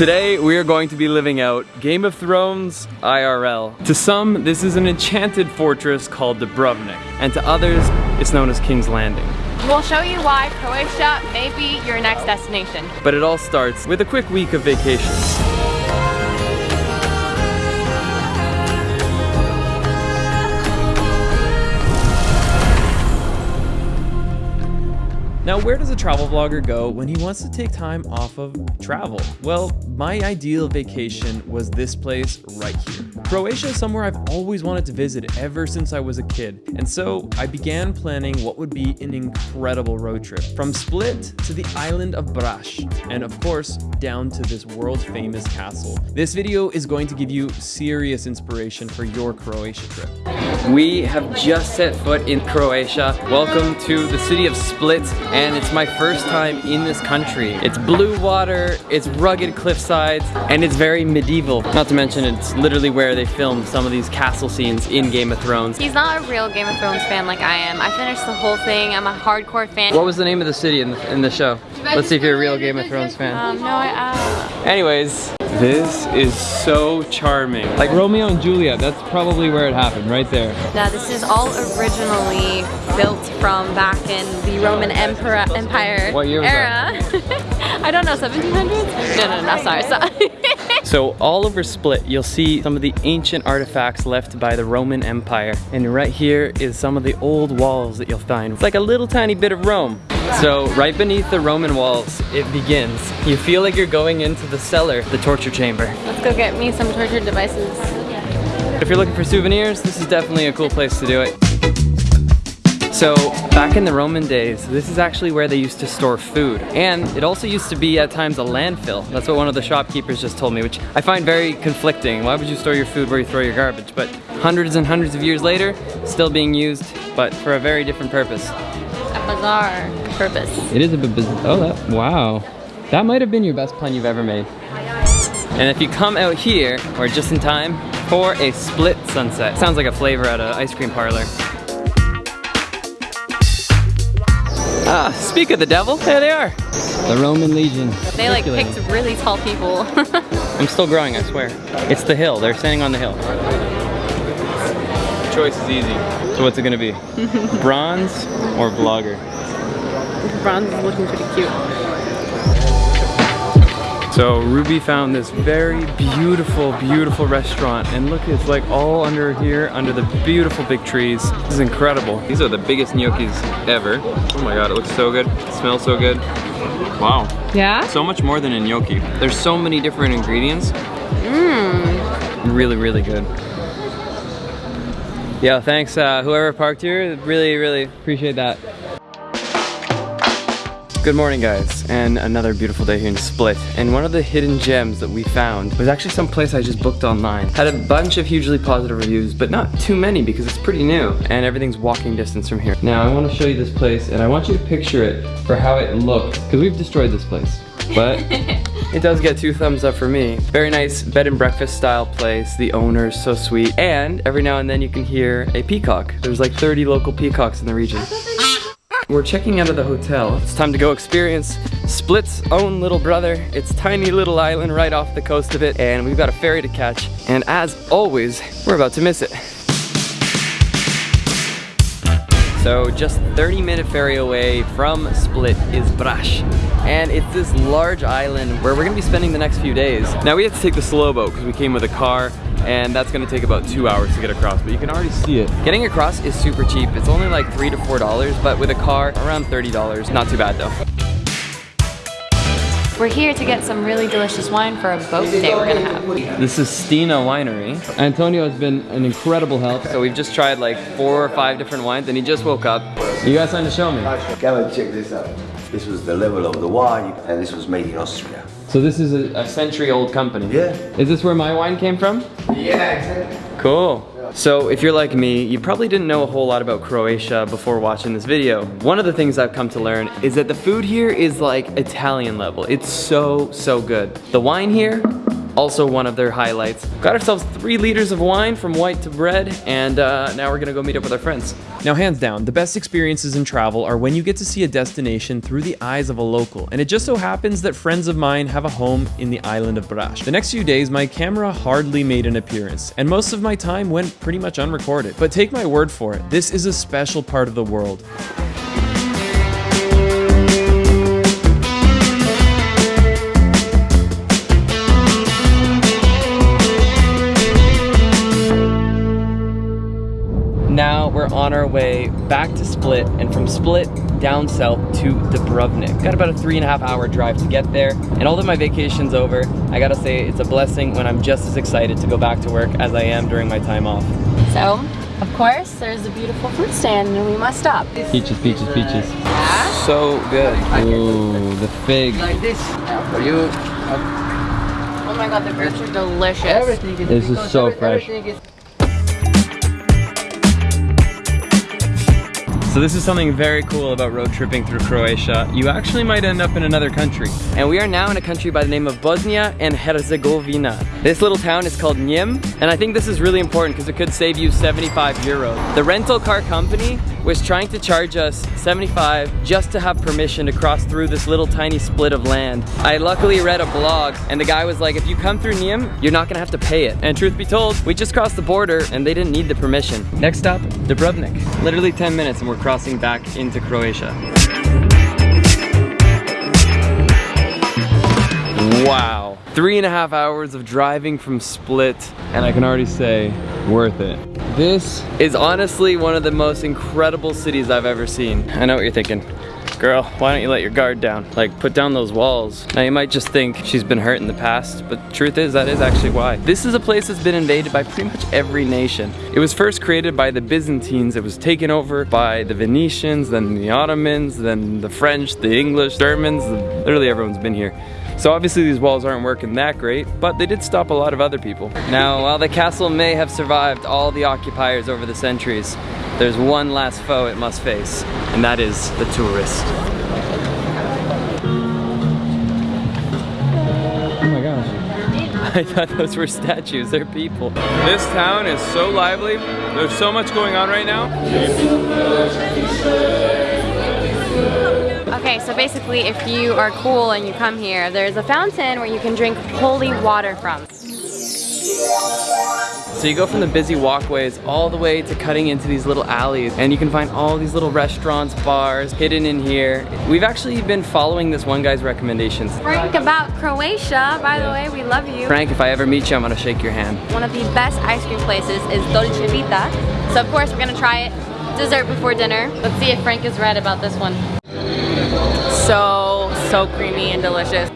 Today we are going to be living out Game of Thrones IRL. To some, this is an enchanted fortress called Dubrovnik, and to others, it's known as King's Landing. We'll show you why Croatia may be your next destination. But it all starts with a quick week of vacation. Now, where does a travel vlogger go when he wants to take time off of travel? Well, my ideal vacation was this place right here. Croatia is somewhere I've always wanted to visit ever since I was a kid, and so I began planning what would be an incredible road trip from Split to the island of Brač, and of course, down to this world famous castle. This video is going to give you serious inspiration for your Croatia trip. We have just set foot in Croatia. Welcome to the city of Split and it's my first time in this country. It's blue water, it's rugged cliff sides, and it's very medieval. Not to mention it's literally where they filmed some of these castle scenes in Game of Thrones. He's not a real Game of Thrones fan like I am. I finished the whole thing. I'm a hardcore fan. What was the name of the city in the, in the show? Let's see if you're a real Game of Thrones fan. Um, no, I, uh... Anyways, this is so charming. Like Romeo and Juliet, that's probably where it happened, right there. Now this is all originally built from back in the Roman Emperor Empire what year era. I don't know, 1700s? No, no, no, sorry, sorry. So all over Split, you'll see some of the ancient artifacts left by the Roman Empire. And right here is some of the old walls that you'll find. It's like a little tiny bit of Rome. So right beneath the Roman walls, it begins. You feel like you're going into the cellar, the torture chamber. Let's go get me some torture devices. If you're looking for souvenirs, this is definitely a cool place to do it. So back in the Roman days, this is actually where they used to store food. And it also used to be at times a landfill. That's what one of the shopkeepers just told me, which I find very conflicting. Why would you store your food where you throw your garbage? But hundreds and hundreds of years later, still being used, but for a very different purpose. A bizarre purpose. It is a bit bizarre. Oh, that, wow. That might have been your best pun you've ever made. And if you come out here, we're just in time for a split sunset. Sounds like a flavor at an ice cream parlor. Ah, speak of the devil, there they are. The Roman Legion. They like picked really tall people. I'm still growing, I swear. It's the hill, they're standing on the hill. The choice is easy. So what's it gonna be? Bronze or vlogger? Bronze is looking pretty cute. So Ruby found this very beautiful, beautiful restaurant and look, it's like all under here, under the beautiful big trees. This is incredible. These are the biggest gnocchis ever. Oh my God, it looks so good. It smells so good. Wow. Yeah? So much more than a gnocchi. There's so many different ingredients. Mmm. Really, really good. Yeah, thanks uh, whoever parked here. Really, really appreciate that. Good morning guys, and another beautiful day here in Split. And one of the hidden gems that we found was actually some place I just booked online. Had a bunch of hugely positive reviews, but not too many because it's pretty new and everything's walking distance from here. Now I want to show you this place and I want you to picture it for how it looked because we've destroyed this place. But it does get two thumbs up for me. Very nice bed and breakfast style place. The owner's so sweet. And every now and then you can hear a peacock. There's like 30 local peacocks in the region. We're checking out of the hotel. It's time to go experience Split's own little brother. It's tiny little island right off the coast of it, and we've got a ferry to catch. And as always, we're about to miss it. So just 30 minute ferry away from Split is Brač. And it's this large island where we're gonna be spending the next few days. Now we have to take the slow boat because we came with a car and that's gonna take about two hours to get across, but you can already see it. Getting across is super cheap. It's only like three to four dollars, but with a car, around $30. Not too bad though. We're here to get some really delicious wine for a boat day we're gonna have. This is Stina Winery. Antonio has been an incredible help. So we've just tried like four or five different wines and he just woke up. You got something to show me? Come and check this out. This was the level of the wine and this was made in Austria. So this is a, a century old company? Yeah. Is this where my wine came from? Yeah, exactly. Cool. So if you're like me, you probably didn't know a whole lot about Croatia before watching this video. One of the things I've come to learn is that the food here is like Italian level. It's so, so good. The wine here, also one of their highlights. Got ourselves three liters of wine from white to bread, and uh, now we're gonna go meet up with our friends. Now, hands down, the best experiences in travel are when you get to see a destination through the eyes of a local, and it just so happens that friends of mine have a home in the island of Brač. The next few days, my camera hardly made an appearance, and most of my time went pretty much unrecorded. But take my word for it, this is a special part of the world. On our way back to Split, and from Split down south to Dubrovnik. Got about a three and a half hour drive to get there, and although my vacation's over, I gotta say it's a blessing when I'm just as excited to go back to work as I am during my time off. So, of course, there's a beautiful fruit stand and we must stop. Peaches, peaches, peaches. So good. Ooh, the fig. like this for you. Oh my god, the fruits are delicious. Everything is This is because so every- fresh. So this is something very cool about road tripping through Croatia. You actually might end up in another country. And we are now in a country by the name of Bosnia and Herzegovina. This little town is called Neum, and I think this is really important because it could save you 75 euros. The rental car company was trying to charge us 75 just to have permission to cross through this little tiny split of land. I luckily read a blog and the guy was like, if you come through Neum, you're not gonna have to pay it. And truth be told, we just crossed the border and they didn't need the permission. Next stop, Dubrovnik. Literally 10 minutes and we're crossing back into Croatia. Wow. Three and a half hours of driving from Split, and I can already say, worth it. This is honestly one of the most incredible cities I've ever seen. I know what you're thinking. Girl, why don't you let your guard down? Like, put down those walls. Now, you might just think she's been hurt in the past, but truth is, that is actually why. This is a place that's been invaded by pretty much every nation. It was first created by the Byzantines. It was taken over by the Venetians, then the Ottomans, then the French, the English, Germans. Literally everyone's been here. So obviously these walls aren't working that great, but they did stop a lot of other people. Now, while the castle may have survived all the occupiers over the centuries, there's one last foe it must face, and that is the tourist. Oh my gosh. I thought those were statues, they're people. This town is so lively. There's so much going on right now. Okay, so basically if you are cool and you come here, there's a fountain where you can drink holy water from. So you go from the busy walkways all the way to cutting into these little alleys and you can find all these little restaurants, bars hidden in here. We've actually been following this one guy's recommendations. Frank about Croatia, by the way, we love you. Frank, if I ever meet you, I'm gonna shake your hand. One of the best ice cream places is Dolce Vita. So of course we're gonna try it. Dessert before dinner. Let's see if Frank is right about this one. So, so creamy and delicious.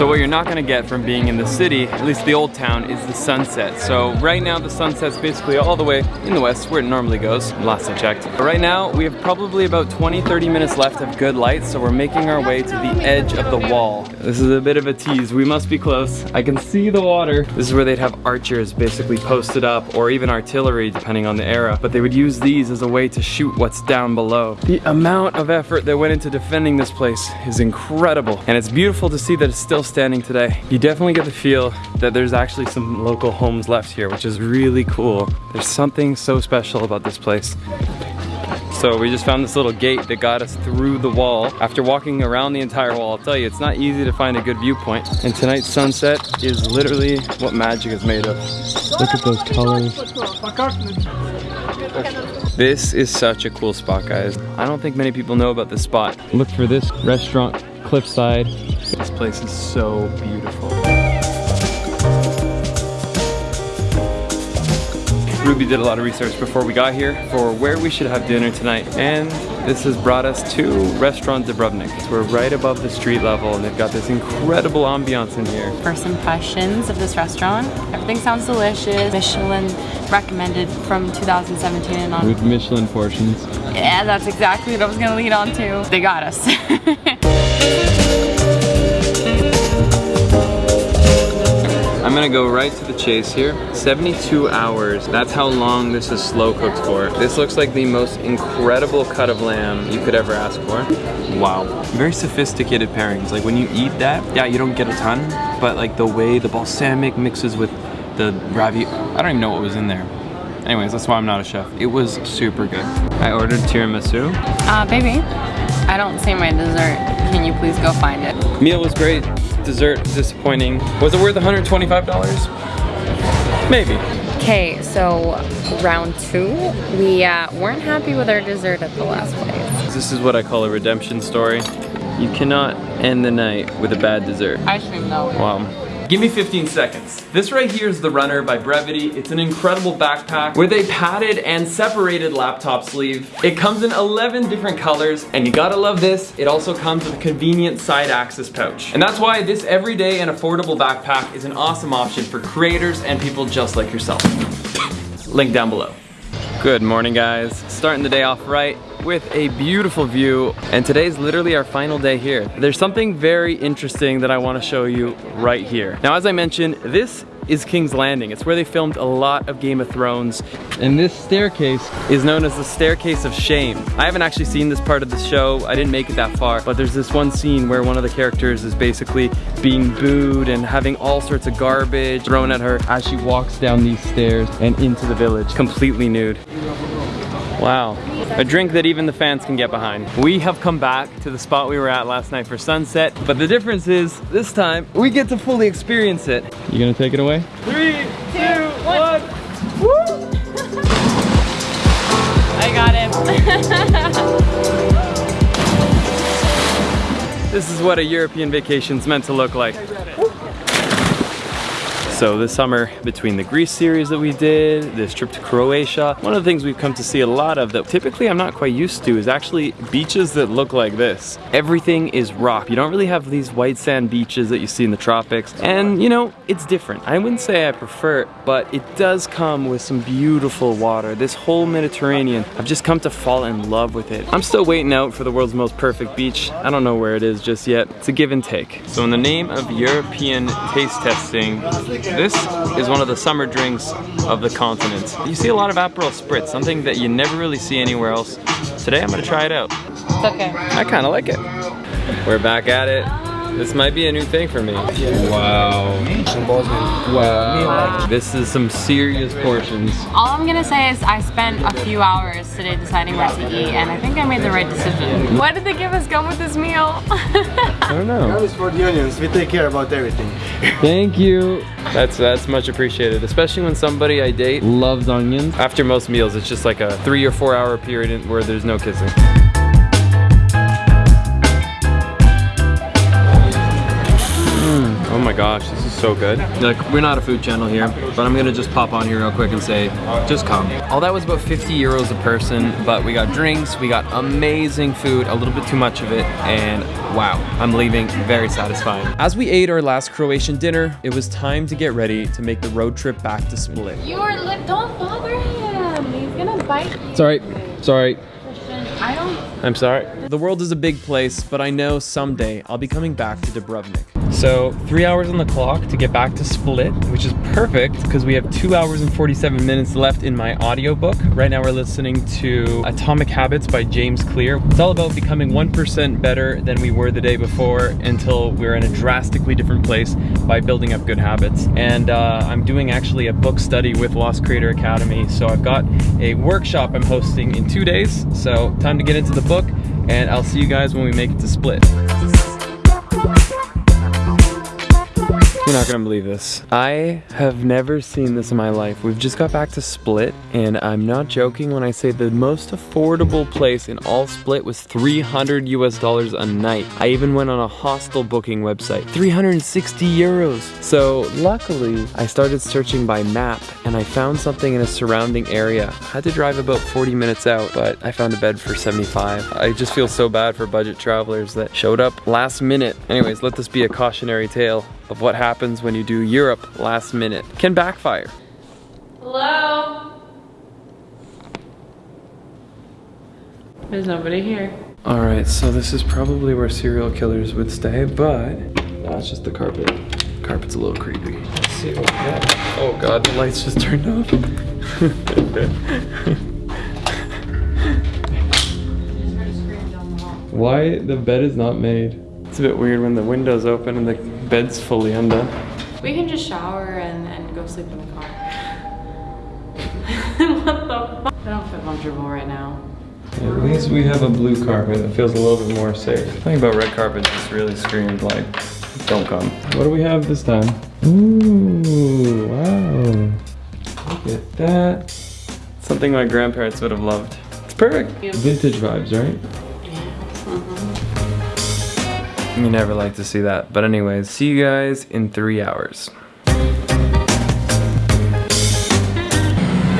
So what you're not gonna get from being in the city, at least the old town, is the sunset. So right now the sunset's basically all the way in the west where it normally goes, last I checked. But right now we have probably about 20, 30 minutes left of good light, so we're making our way to the edge of the wall. This is a bit of a tease, we must be close. I can see the water. This is where they'd have archers basically posted up, or even artillery depending on the era, but they would use these as a way to shoot what's down below. The amount of effort that went into defending this place is incredible, and it's beautiful to see that it's still standing today. You definitely get the feel that there's actually some local homes left here, which is really cool. There's something so special about this place. So we just found this little gate that got us through the wall. After walking around the entire wall, I'll tell you, it's not easy to find a good viewpoint. And tonight's sunset is literally what magic is made of. Look at those colors. This is such a cool spot, guys. I don't think many people know about this spot. Look for this restaurant, cliffside. This place is so beautiful. Ruby did a lot of research before we got here for where we should have dinner tonight. And this has brought us to Restaurant Dubrovnik. We're right above the street level and they've got this incredible ambiance in here. First impressions of this restaurant. Everything sounds delicious. Michelin recommended from 2017 and on. With Michelin portions. Yeah, that's exactly what I was gonna lead on to. They got us. I'm gonna go right to the chase here. 72 hours, that's how long this is slow cooked for. This looks like the most incredible cut of lamb you could ever ask for. Wow, very sophisticated pairings. Like when you eat that, yeah, you don't get a ton, but like the way the balsamic mixes with the ravi, I don't even know what was in there. Anyways, that's why I'm not a chef. It was super good. I ordered tiramisu. Uh, baby, I don't see my dessert. Can you please go find it? Meal was great, dessert disappointing. Was it worth $125? Maybe. Okay, so round two, we uh, weren't happy with our dessert at the last place. This is what I call a redemption story. You cannot end the night with a bad dessert. Ice cream though. Wow. Give me 15 seconds. This right here is the Runner by Brevite. It's an incredible backpack with a padded and separated laptop sleeve. It comes in 11 different colors, and you gotta love this. It also comes with a convenient side access pouch. And that's why this everyday and affordable backpack is an awesome option for creators and people just like yourself. Link down below. Good morning guys. Starting the day off right with a beautiful view and today's literally our final day here. There's something very interesting that I want to show you right here. Now as I mentioned, this is King's Landing. It's where they filmed a lot of Game of Thrones. And this staircase is known as the Staircase of Shame. I haven't actually seen this part of the show. I didn't make it that far, but there's this one scene where one of the characters is basically being booed and having all sorts of garbage thrown at her as she walks down these stairs and into the village, completely nude. Wow. A drink that even the fans can get behind. We have come back to the spot we were at last night for sunset, but the difference is this time we get to fully experience it. You gonna take it away? Three, two, one. Woo! I got it. This is what a European vacation's meant to look like. So this summer, between the Greece series that we did, this trip to Croatia, one of the things we've come to see a lot of that typically I'm not quite used to is actually beaches that look like this. Everything is rock. You don't really have these white sand beaches that you see in the tropics. And you know, it's different. I wouldn't say I prefer it, but it does come with some beautiful water. This whole Mediterranean, I've just come to fall in love with it. I'm still waiting out for the world's most perfect beach. I don't know where it is just yet. It's a give and take. So in the name of European taste testing, this is one of the summer drinks of the continent. You see a lot of Aperol Spritz, something that you never really see anywhere else. Today I'm gonna try it out. It's okay. I kinda like it. We're back at it. This might be a new thing for me. Wow. Wow. This is some serious portions. All I'm gonna say is I spent a few hours today deciding what to eat and I think I made the right decision. Why did they give us gum with this meal? I don't know. That is for the onions. We take care about everything. Thank you. That's that's much appreciated, especially when somebody I date loves onions. After most meals, it's just like a three or four hour period where there's no kissing. My gosh, this is so good. Like, we're not a food channel here, but I'm gonna just pop on here real quick and say, just come. All that was about 50 euros a person, but we got drinks, we got amazing food, a little bit too much of it, and wow, I'm leaving very satisfied. As we ate our last Croatian dinner, it was time to get ready to make the road trip back to Split. you are li- don't bother him. He's gonna bite me. Sorry, sorry, Christian. I don't I'm sorry. The world is a big place, but I know someday I'll be coming back to Dubrovnik. So three hours on the clock to get back to Split, which is perfect because we have two hours and 47 minutes left in my audiobook. Right now we're listening to Atomic Habits by James Clear. It's all about becoming 1% better than we were the day before until we're in a drastically different place by building up good habits. And uh, I'm doing actually a book study with Lost Creator Academy. So I've got a workshop I'm hosting in two days. So time to get into the book and I'll see you guys when we make it to Split. You're not gonna believe this. I have never seen this in my life. We've just got back to Split, and I'm not joking when I say the most affordable place in all Split was 300 US dollars a night. I even went on a hostel booking website, 360 euros. So luckily, I started searching by map, and I found something in a surrounding area. I had to drive about 40 minutes out, but I found a bed for 75. I just feel so bad for budget travelers that showed up last minute. Anyways, let this be a cautionary tale of what happens when you do Europe last minute. Can backfire. Hello? There's nobody here. All right, so this is probably where serial killers would stay, but no, it's just the carpet. carpet's a little creepy. Let's see what we got. Oh god, the lights just turned off. Why the bed is not made? It's a bit weird when the window's open and the bed's fully undone. We can just shower and, and go sleep in the car. what the fuck? I don't feel comfortable right now. At least we have a blue carpet that feels a little bit more safe. The thing about red carpet just really screamed like, don't come. What do we have this time? Ooh, wow. Look at that. Something my grandparents would have loved. It's perfect. Vintage vibes, right? You never like to see that. But anyways, see you guys in three hours.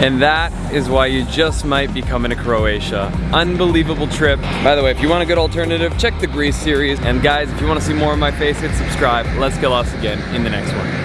And that is why you just might be coming to Croatia. Unbelievable trip. By the way, if you want a good alternative, check the Greece series. And guys, if you want to see more of my face, hit subscribe. Let's get lost again in the next one.